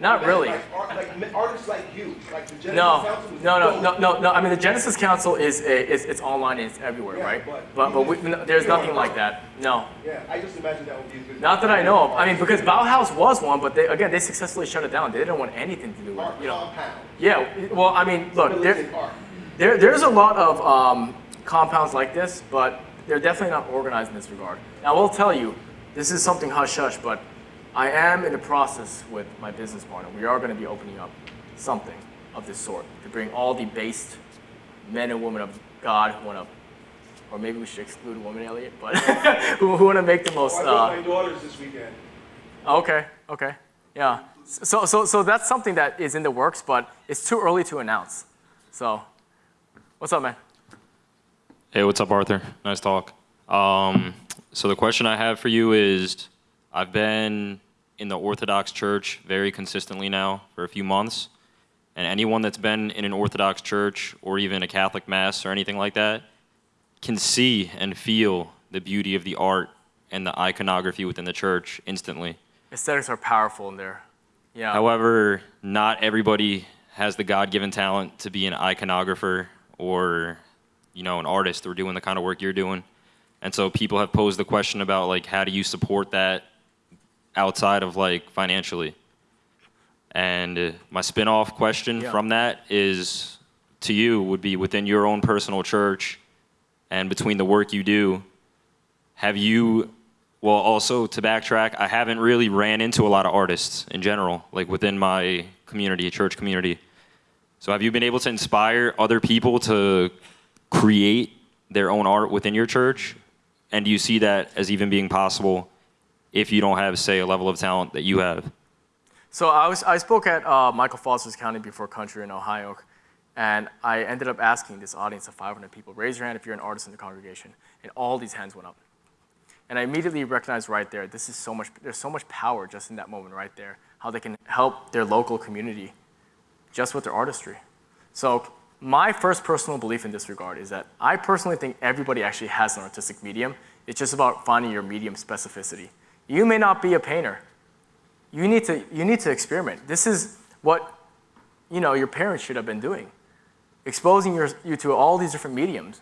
Not really. Like, art, like artists like you, like the Genesis No, Council was no, no, no, no, no. I mean, the Genesis Council is, a, is it's online and it's everywhere, Yeah, right? but- But, but we, no, there's nothing like that. No, Yeah, I just imagine that would be a good. not that I know of. I mean, because Bauhaus was one, but they, again, they successfully shut it down. They didn't want anything to do with it, you know. compound. Yeah, well, I mean, look, there, there, there's a lot of um, compounds like this, but they're definitely not organized in this regard. Now, I will tell you, this is something hush hush, but I am in the process with my business partner. We are going to be opening up something of this sort to bring all the based men and women of God who want to, or maybe we should exclude women, Elliot, but <laughs> who, who want to make the most. I Uh, my daughters this weekend. Okay, okay, yeah. So, so, so that's something that is in the works, but it's too early to announce. So, what's up, man? Hey, what's up, Arthur? Nice talk. Um, so the question I have for you is, I've been in the Orthodox Church very consistently now for a few months, and anyone that's been in an Orthodox church or even a Catholic mass or anything like that can see and feel the beauty of the art and the iconography within the church instantly. Aesthetics are powerful in there. Yeah. However, not everybody has the God-given talent to be an iconographer or, you know, an artist or doing the kind of work you're doing. And so people have posed the question about like, how do you support that outside of like financially? And my spin-off question Yeah. from that is to you would be within your own personal church and between the work you do, have you well also to backtrack i haven't really ran into a lot of artists in general like within my community church community so have you been able to inspire other people to create their own art within your church and do you see that as even being possible if you don't have say a level of talent that you have So I was I spoke at uh, Michael Foster's County Before Country in Ohio, and I ended up asking this audience of 500 people, raise your hand if you're an artist in the congregation, and all these hands went up. And I immediately recognized right there, this is so much, there's so much power just in that moment right there, how they can help their local community just with their artistry. So my first personal belief in this regard is that I personally think everybody actually has an artistic medium. It's just about finding your medium specificity. You may not be a painter, you need to you need to experiment. This is what you know your parents should have been doing, exposing your, you to all these different mediums,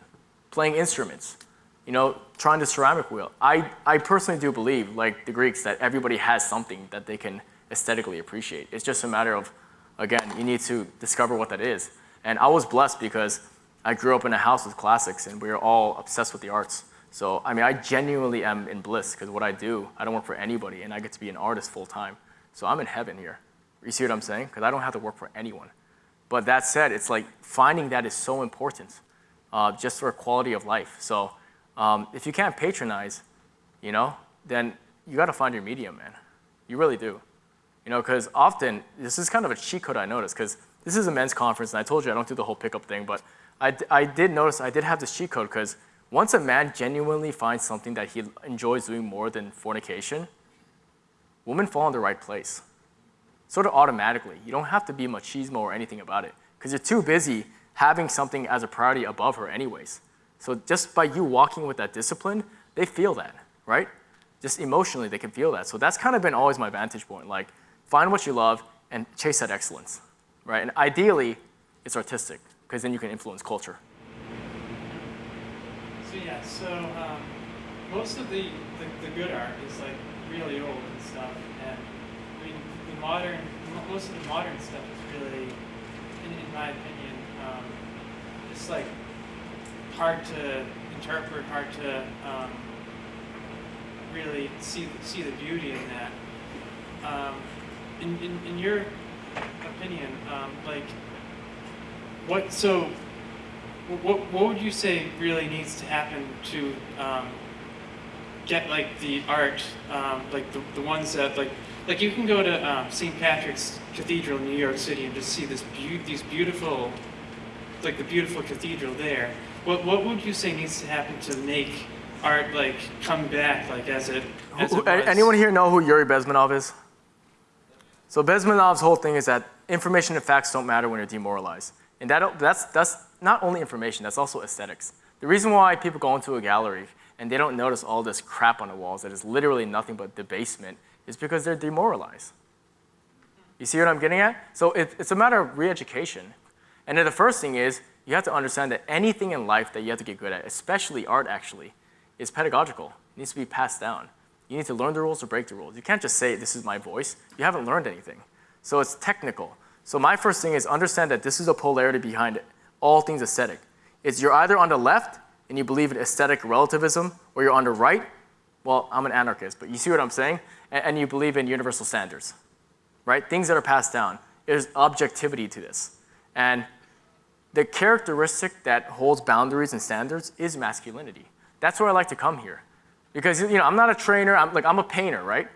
playing instruments, you know, trying the ceramic wheel. I I personally do believe, like the Greeks, that everybody has something that they can aesthetically appreciate. It's just a matter of, again, you need to discover what that is. And I was blessed because I grew up in a house with classics, and we were all obsessed with the arts. So, I mean, I genuinely am in bliss because what I do, I don't work for anybody, and I get to be an artist full time. So I'm in heaven here. You see what I'm saying? Because I don't have to work for anyone. But that said, it's like finding that is so important uh, just for quality of life. So um, if you can't patronize, you know, then you got to find your medium, man. You really do. You know, because often, this is kind of a cheat code I noticed, because this is a men's conference, and I told you I don't do the whole pickup thing, but I did notice I did have this cheat code, because once a man genuinely finds something that he enjoys doing more than fornication, women fall in the right place. Sort of automatically. You don't have to be machismo or anything about it, because you're too busy having something as a priority above her anyways. So just by you walking with that discipline, they feel that, right? Just emotionally, they can feel that. So that's kind of been always my vantage point. Like, find what you love and chase that excellence, right? And ideally, it's artistic, because then you can influence culture. So yeah, so um, most of the, the, the good art is like really old and stuff, and I mean the modern, most of the modern stuff is really, in, in my opinion, um, just like hard to interpret, hard to um, really see see the beauty in that. Um, in, in in your opinion, um, like what so what, what would you say really needs to happen to um, get like the art, um, like the, the ones that like like you can go to um, St. Patrick's Cathedral in New York City and just see this beau- these beautiful, like the beautiful cathedral there. What what would you say needs to happen to make art like come back like as it as it was? anyone here know who Yuri Bezmenov is? So Bezmenov's whole thing is that information and facts don't matter when you're demoralized. And that, that's, that's not only information, that's also aesthetics. The reason why people go into a gallery and they don't notice all this crap on the walls that is literally nothing but debasement is because they're demoralized. You see what I'm getting at? So it, it's a matter of re-education. And then the first thing is you have to understand that anything in life that you have to get good at, especially art actually, is pedagogical. It needs to be passed down. You need to learn the rules or break the rules. You can't just say, this is my voice. You haven't learned anything. So it's technical. So my first thing is understand that this is a polarity behind it. All things aesthetic. It's you're either on the left and you believe in aesthetic relativism, or you're on the right. Well, I'm an anarchist, but you see what I'm saying? And, and you believe in universal standards, right? Things that are passed down. there's objectivity to this. And the characteristic that holds boundaries and standards is masculinity. That's where I like to come here. Because you know, I'm not a trainer, I'm like I'm a painter, right?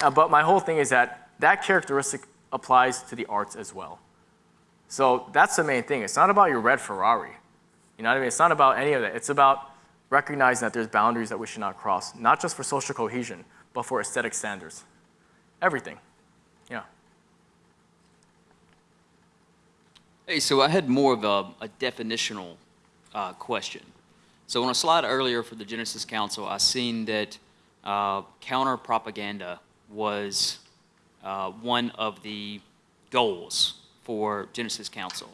Uh, but my whole thing is that that characteristic applies to the arts as well. So that's the main thing. It's not about your red Ferrari. You know what I mean? It's not about any of that. It's about recognizing that there's boundaries that we should not cross, not just for social cohesion, but for aesthetic standards. Everything. Yeah. Hey, so I had more of a, a definitional uh, question. So on a slide earlier for the Genesis Council, I seen that uh, counter propaganda was uh, one of the goals for Genesis Council.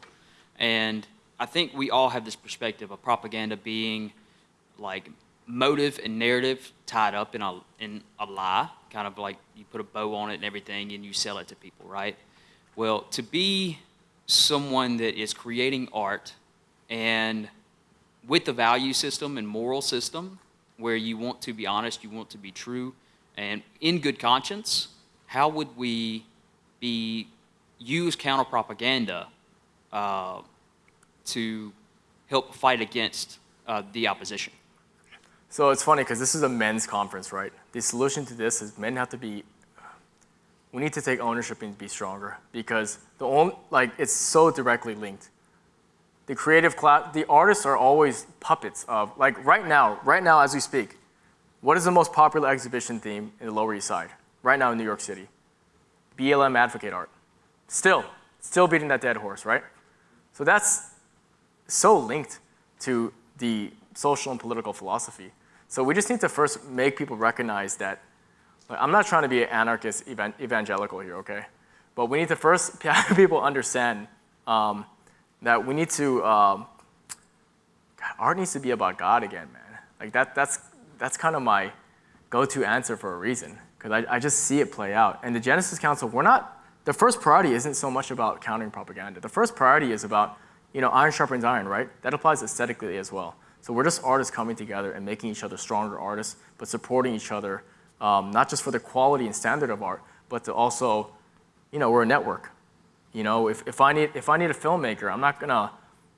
And I think we all have this perspective of propaganda being like motive and narrative tied up in a, in a lie, kind of like you put a bow on it and everything and you sell it to people, right? Well, to be someone that is creating art and with the value system and moral system where you want to be honest, you want to be true, and in good conscience, how would we be use counter propaganda uh, to help fight against uh, the opposition? So it's funny because this is a men's conference, right? The solution to this is men have to be, we need to take ownership and be stronger because the only, like, it's so directly linked. The creative class, the artists are always puppets of, like right now, right now as we speak, what is the most popular exhibition theme in the Lower East Side? Right now in New York City. BLM advocate art. Still, still beating that dead horse, right? So that's so linked to the social and political philosophy. So we just need to first make people recognize that, like, I'm not trying to be an anarchist evan evangelical here, okay? But we need to first <laughs> have people understand um, that we need to, um, God, art needs to be about God again, man. Like that, that's, that's kind of my go-to answer for a reason, because I, I just see it play out. And the Genesis Council, we're not, the first priority isn't so much about countering propaganda. The first priority is about, you know, iron sharpens iron, right? That applies aesthetically as well. So we're just artists coming together and making each other stronger artists, but supporting each other, um, not just for the quality and standard of art, but to also, you know, we're a network. You know, if, if, I, need, if I need a filmmaker, I'm not gonna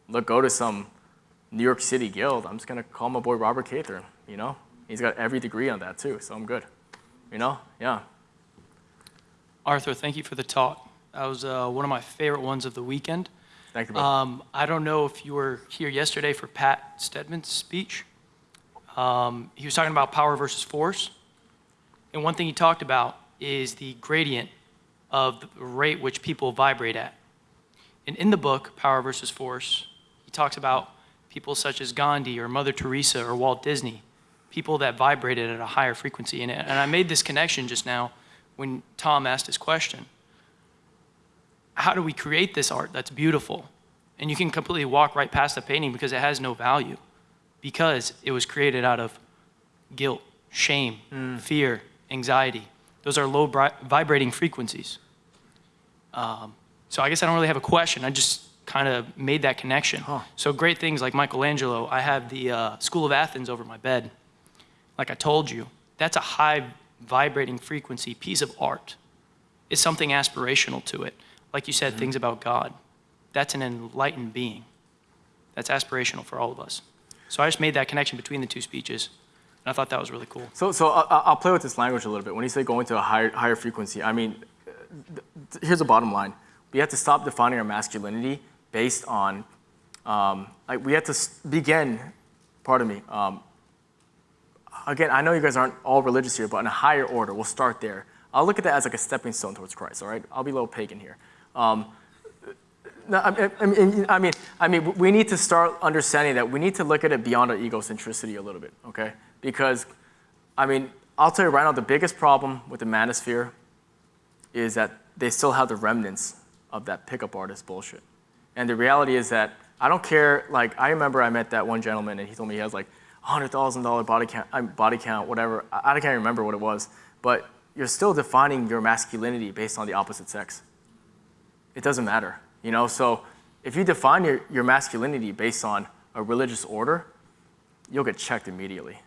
look, go to some New York City guild. I'm just gonna call my boy Robert Cather, you know? He's got every degree on that too, so I'm good. You know, yeah. Arthur, thank you for the talk. That was uh, one of my favorite ones of the weekend. Thank you. Um, I don't know if you were here yesterday for Pat Stedman's speech. Um, he was talking about power versus force. And one thing he talked about is the gradient of the rate which people vibrate at. And in the book, Power versus Force, he talks about people such as Gandhi or Mother Teresa or Walt Disney, people that vibrated at a higher frequency. And, and I made this connection just now when Tom asked his question. How do we create this art that's beautiful? And you can completely walk right past the painting because it has no value, because it was created out of guilt, shame, fear, anxiety. Those are low vibrating frequencies. Um, so I guess I don't really have a question. I just kind of made that connection. So great things like Michelangelo. I have the uh, School of Athens over my bed. Like I told you, that's a high vibrating frequency piece of art. It's something aspirational to it. Like you said, things about God. That's an enlightened being. That's aspirational for all of us. So I just made that connection between the two speeches, and I thought that was really cool. So, so I- I- I'll play with this language a little bit. When you say going to a higher, higher frequency, I mean, here's the bottom line. We have to stop defining our masculinity based on, um, like, we have to s- begin, pardon me, um, again, I know you guys aren't all religious here, but in a higher order, we'll start there. I'll look at that as like a stepping stone towards Christ, all right? I'll be a little pagan here. Um, no, I, I, mean, I mean, I mean, we need to start understanding that we need to look at it beyond our egocentricity a little bit, okay? Because, I mean, I'll tell you right now, the biggest problem with the manosphere is that they still have the remnants of that pickup artist bullshit. And the reality is that I don't care, like, I remember I met that one gentleman and he told me he has like $100,000 body count, body count, whatever. I, I can't remember what it was. But you're still defining your masculinity based on the opposite sex. It doesn't matter, you know? So if you define your, your masculinity based on a religious order, you'll get checked immediately,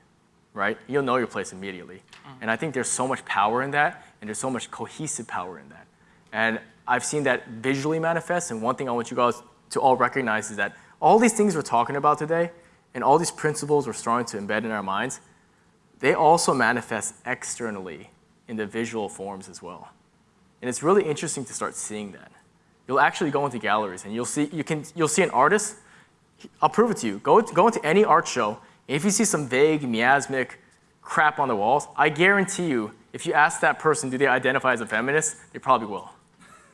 right? You'll know your place immediately. Mm. And I think there's so much power in that, and there's so much cohesive power in that. And I've seen that visually manifest. And one thing I want you guys to all recognize is that all these things we're talking about today and all these principles we're starting to embed in our minds, they also manifest externally in the visual forms as well. And it's really interesting to start seeing that. You'll actually go into galleries and you'll see, you can, you'll see an artist. I'll prove it to you. Go, go into any art show. If you see some vague, miasmic crap on the walls, I guarantee you, if you ask that person, do they identify as a feminist, they probably will.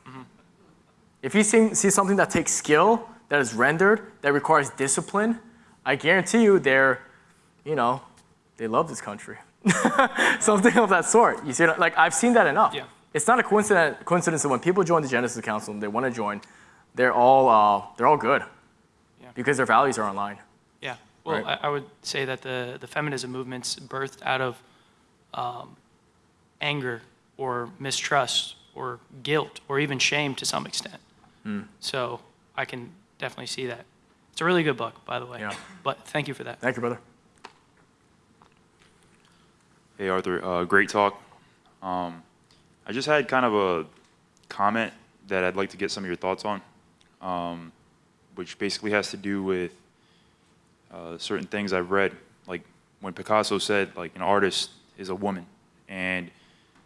Mm-hmm. If you see, see something that takes skill, that is rendered, that requires discipline, I guarantee you they're, you know, they love this country. <laughs> something of that sort. You see, like I've seen that enough. Yeah. It's not a coincidence, coincidence that when people join the Genesis Council and they want to join, they're all, uh, they're all good. Yeah. Because their values are online. Yeah, well, Right. I, I would say that the, the feminism movement's birthed out of um, anger or mistrust or guilt or even shame to some extent. Hmm. So I can definitely see that. It's a really good book, by the way. Yeah. But thank you for that. Thank you, brother. Hey Arthur, uh, great talk. Um, I just had kind of a comment that I'd like to get some of your thoughts on, um, which basically has to do with uh, certain things I've read, like when Picasso said like an artist is a woman, and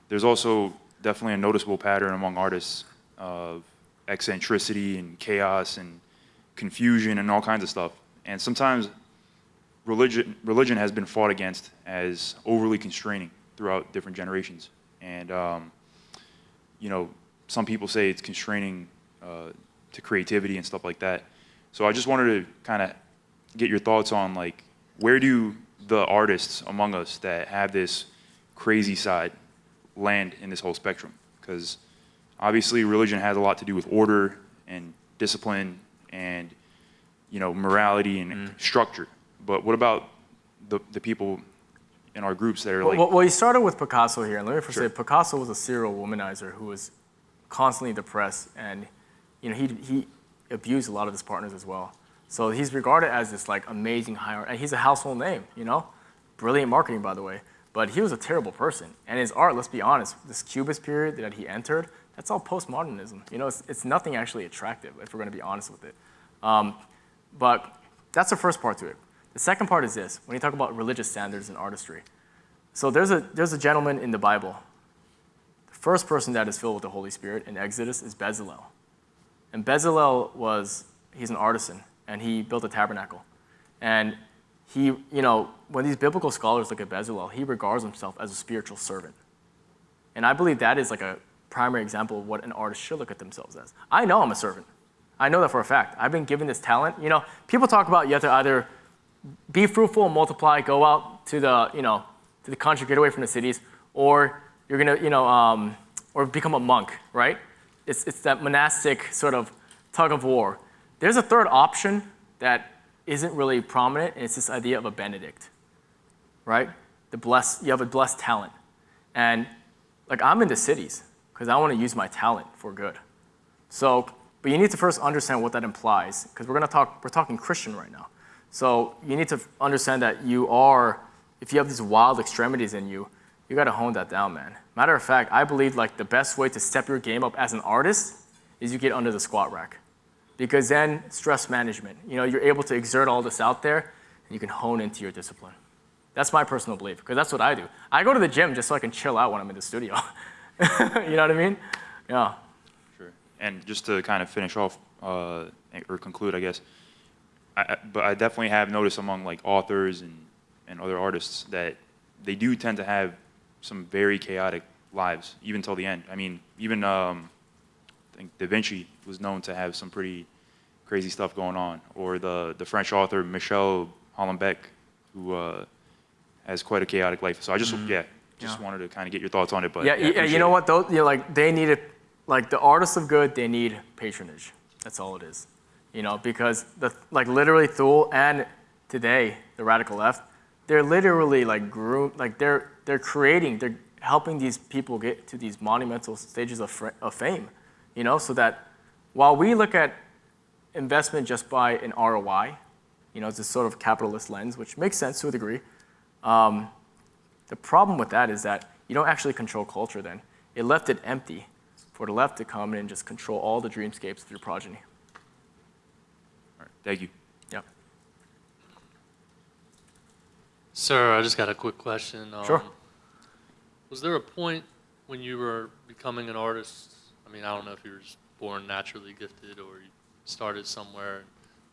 there's also definitely a noticeable pattern among artists of eccentricity and chaos and confusion and all kinds of stuff. And sometimes religion, religion has been fought against as overly constraining throughout different generations. And, um, you know, some people say it's constraining uh, to creativity and stuff like that. So I just wanted to kind of get your thoughts on, like, where do the artists among us that have this crazy side land in this whole spectrum? Because obviously religion has a lot to do with order and discipline and, you know, morality and mm. structure. But what about the, the people in our groups that are like, well, well, you started with Picasso here, and let me first Sure. say Picasso was a serial womanizer who was constantly depressed, and you know he he abused a lot of his partners as well. So he's regarded as this like amazing high art, and he's a household name, you know, brilliant marketing by the way. But he was a terrible person, and his art, let's be honest, this Cubist period that he entered, that's all postmodernism. You know, it's, it's nothing actually attractive if we're going to be honest with it. Um, but that's the first part to it. The second part is this, when you talk about religious standards and artistry. So there's a, there's a gentleman in the Bible. The first person that is filled with the Holy Spirit in Exodus is Bezalel. And Bezalel was, he's an artisan, and he built a tabernacle. And he, you know, when these biblical scholars look at Bezalel, he regards himself as a spiritual servant. And I believe that is like a primary example of what an artist should look at themselves as. I know I'm a servant. I know that for a fact. I've been given this talent. You know, people talk about you have to either be fruitful and multiply, go out to the, you know, to the country, get away from the cities, or you're gonna, you know, um, or become a monk, right? It's, it's that monastic sort of tug of war. There's a third option that isn't really prominent, and it's this idea of a Benedict, right? The blessed, you have a blessed talent. And like I'm in the cities because I want to use my talent for good. So, but you need to first understand what that implies because we're going to talk, we're talking Christian right now. So you need to understand that you are, if you have these wild extremities in you, you got to hone that down, man. Matter of fact, I believe like the best way to step your game up as an artist is you get under the squat rack. Because then stress management, you know, you're able to exert all this out there and you can hone into your discipline. That's my personal belief, because that's what I do. I go to the gym just so I can chill out when I'm in the studio. <laughs> <laughs> you know what I mean? Yeah. Sure. And just to kind of finish off uh, or conclude, I guess, I, but I definitely have noticed among like authors and, and other artists that they do tend to have some very chaotic lives, even till the end. I mean, even um, I think Da Vinci was known to have some pretty crazy stuff going on, or the the French author Michel Houellebecq, who uh, has quite a chaotic life. So I just yeah, just Yeah. wanted to kind of get your thoughts on it. But yeah, yeah, you know it. what? Those, you know, like they need it, like the artists of good, they need patronage. That's all it is. You know, because the like literally Thule and today the radical left, they're literally like groom, like they're they're creating, they're helping these people get to these monumental stages of, of fame. You know, so that while we look at investment just by an ROI, you know, it's a sort of capitalist lens, which makes sense to a degree. Um, the problem with that is that you don't actually control culture then. It left it empty for the left to come in and just control all the dreamscapes of your progeny. All right, thank you. Yep. Sir, I just got a quick question. Sure. Um, Was there a point when you were becoming an artist? I mean, I don't know if you were just born naturally gifted or you started somewhere.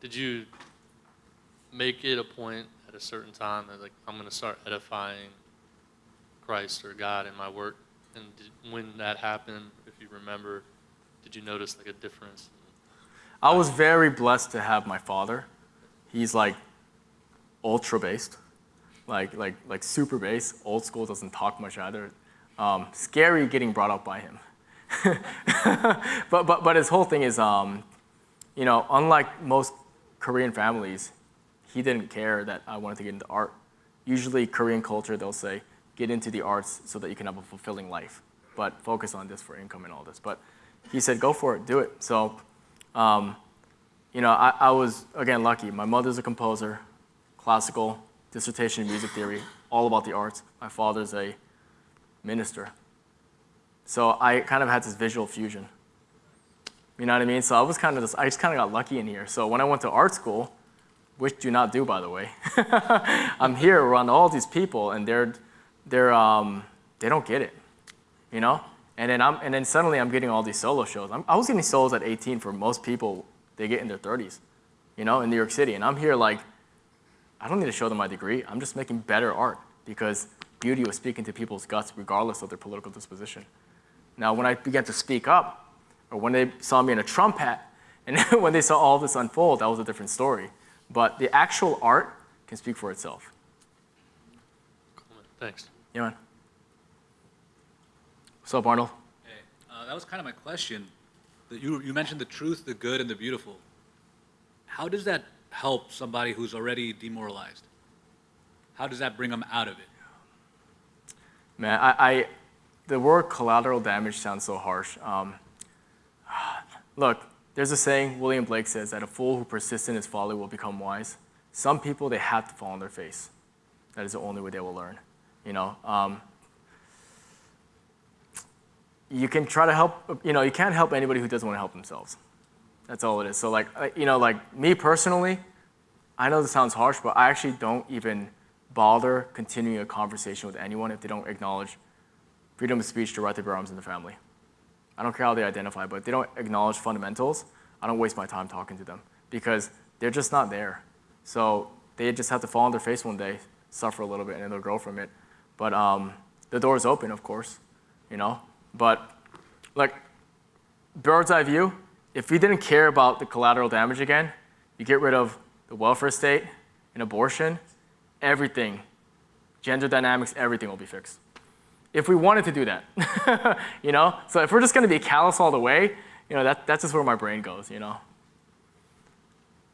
Did you make it a point at a certain time that, like, I'm going to start edifying Christ or God in my work? And did, when that happened, if you remember, did you notice like a difference? I was very blessed to have my father. He's like ultra based, like like like super bass. Old school doesn't talk much either. Um, scary getting brought up by him. <laughs> but but but his whole thing is, um, you know, unlike most Korean families, he didn't care that I wanted to get into art. Usually, Korean culture, they'll say, get into the arts so that you can have a fulfilling life, but focus on this for income and all this. But he said, go for it, do it. So. Um, you know, I, I was, again, lucky. My mother's a composer, classical, dissertation in music theory, all about the arts. My father's a minister. So I kind of had this visual fusion. You know what I mean? So I was kind of just, I just kind of got lucky in here. So when I went to art school, which do not do, by the way, <laughs> I'm here around all these people, and they're, they're, um, they don't get it, you know? And then, I'm, and then suddenly I'm getting all these solo shows. I'm, I was getting solos at 18 for most people they get in their 30s, you know, in New York City. And I'm here like, I don't need to show them my degree. I'm just making better art because beauty was speaking to people's guts regardless of their political disposition. Now, when I began to speak up, or when they saw me in a Trump hat, <laughs> and when they saw all this unfold, that was a different story. But the actual art can speak for itself. Thanks. Man. What's up, Arnold? Hey, uh, that was kind of my question. That you, you mentioned the truth, the good, and the beautiful. How does that help somebody who's already demoralized? How does that bring them out of it? Man, I, I the word collateral damage sounds so harsh. Um, look, there's a saying William Blake says that a fool who persists in his folly will become wise. Some people, they have to fall on their face. That is the only way they will learn. You know, um, you can try to help, you know, you can't help anybody who doesn't want to help themselves. That's all it is. So like, you know, like me personally, I know this sounds harsh, but I actually don't even bother continuing a conversation with anyone if they don't acknowledge freedom of speech to right to bear arms in the family. I don't care how they identify, but if they don't acknowledge fundamentals, I don't waste my time talking to them because they're just not there. So they just have to fall on their face one day, suffer a little bit, and then they'll grow from it. But um, the door is open, of course, you know. But like bird's eye view, if we didn't care about the collateral damage again, you get rid of the welfare state and abortion, everything, gender dynamics, everything will be fixed. If we wanted to do that, <laughs> you know? So if we're just gonna be callous all the way, you know, that, that's just where my brain goes, you know?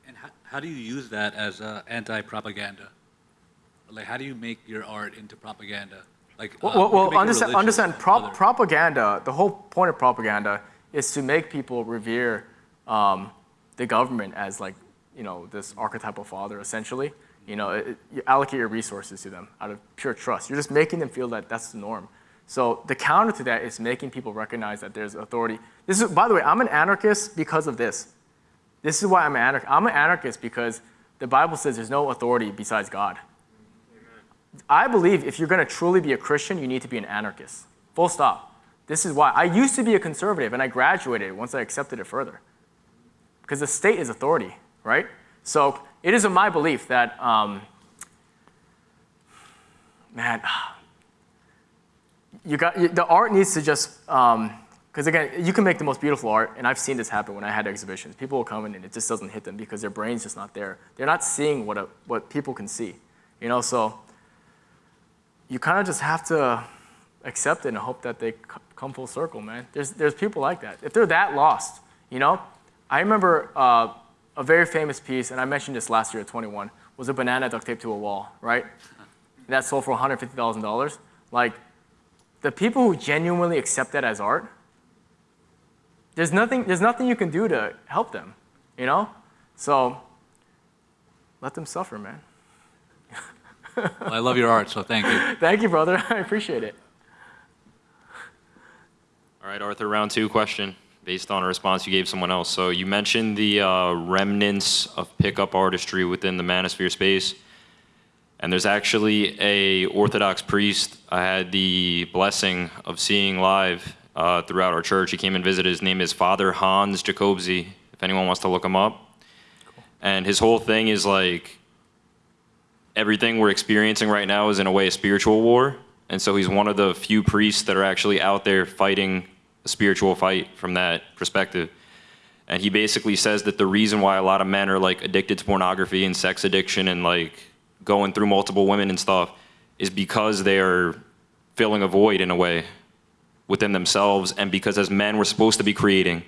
And how, how do you use that as uh, anti-propaganda? Like, how do you make your art into propaganda? Like, uh, Well, well, understand, understand other- propaganda, the whole point of propaganda is to make people revere um, the government as like, you know, this archetypal father, essentially. You know, it, you allocate your resources to them out of pure trust. You're just making them feel that that's the norm. So the counter to that is making people recognize that there's authority. This is, by the way, I'm an anarchist because of this. This is why I'm an anarchist. I'm an anarchist because the Bible says there's no authority besides God. I believe if you're going to truly be a Christian, you need to be an anarchist. Full stop. This is why. I used to be a conservative and I graduated once I accepted it further. Because the state is authority, right? So it is my belief that, um, man, you got, the art needs to just, because again, you can make the most beautiful art, and I've seen this happen when I had exhibitions. People will come in and it just doesn't hit them because their brain's just not there. They're not seeing what, a, what people can see, you know? So you kind of just have to accept it and hope that they come full circle, man. There's, there's people like that. If they're that lost, you know? I remember uh, a very famous piece, and I mentioned this last year at 21, was a banana duct taped to a wall, right? That sold for $150,000. Like, the people who genuinely accept that as art, there's nothing, there's nothing you can do to help them, you know? So, let them suffer, man. Well, I love your art, so thank you. <laughs> Thank you, brother. <laughs> I appreciate it. All right, Arthur, round two question, based on a response you gave someone else. So you mentioned the uh, remnants of pickup artistry within the manosphere space. And there's actually a Orthodox priest I had the blessing of seeing live uh, throughout our church. He came and visited. His name is Father Hans Jacobse, if anyone wants to look him up. And his whole thing is like everything we're experiencing right now is in a way a spiritual war. And so he's one of the few priests that are actually out there fighting a spiritual fight from that perspective. And he basically says that the reason why a lot of men are like addicted to pornography and sex addiction and like going through multiple women and stuff is because they're filling a void in a way within themselves and because as men we're supposed to be creating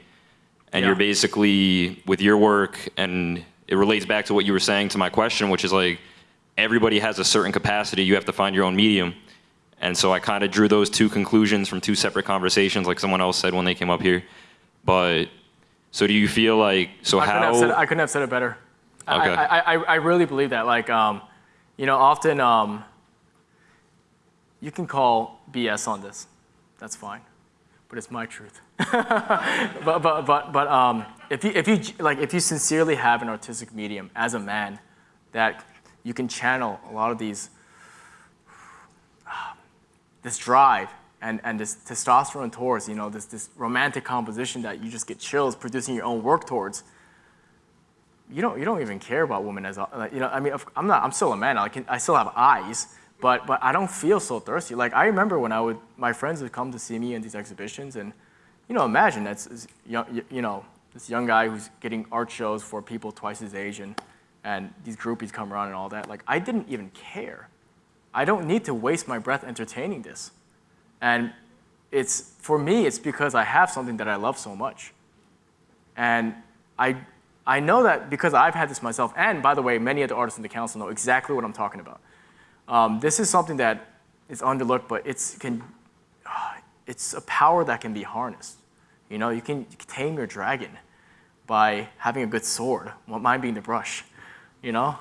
and Yeah. you're basically with your work and it relates back to what you were saying to my question which is like everybody has a certain capacity you have to find your own medium and so i kind of drew those two conclusions from two separate conversations like someone else said when they came up here but so do you feel like so I couldn't, how said, I couldn't have said it better. I- Okay. I, I, I really believe that. Like, um, you know, often um, you can call BS on this. That's fine, but it's my truth. <laughs> but but but but um, if you if you like if you sincerely have an artistic medium as a man, that you can channel a lot of these um, this drive and, and this testosterone towards, you know, this, this romantic composition that you just get chills producing your own work towards, you don't, you don't even care about women as, you know, I mean, I'm not, I'm still a man, I can, I still have eyes, but, but I don't feel so thirsty. Like, I remember when I would, my friends would come to see me in these exhibitions and, you know, imagine that's, you know, this young guy who's getting art shows for people twice his age and, and these groupies come around and all that. Like, I didn't even care. I don't need to waste my breath entertaining this. And it's, for me, it's because I have something that I love so much. And I, I know that because I've had this myself, and by the way, many of the artists in the council know exactly what I'm talking about. Um, this is something that is underlooked, but it's, can, <sighs> it's a power that can be harnessed. You know, you can, tame your dragon by having a good sword, mine being the brush, you know?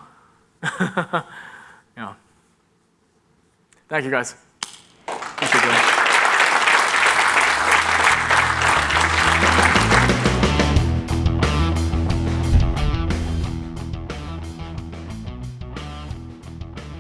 <laughs> you know. Thank you guys. Thank you,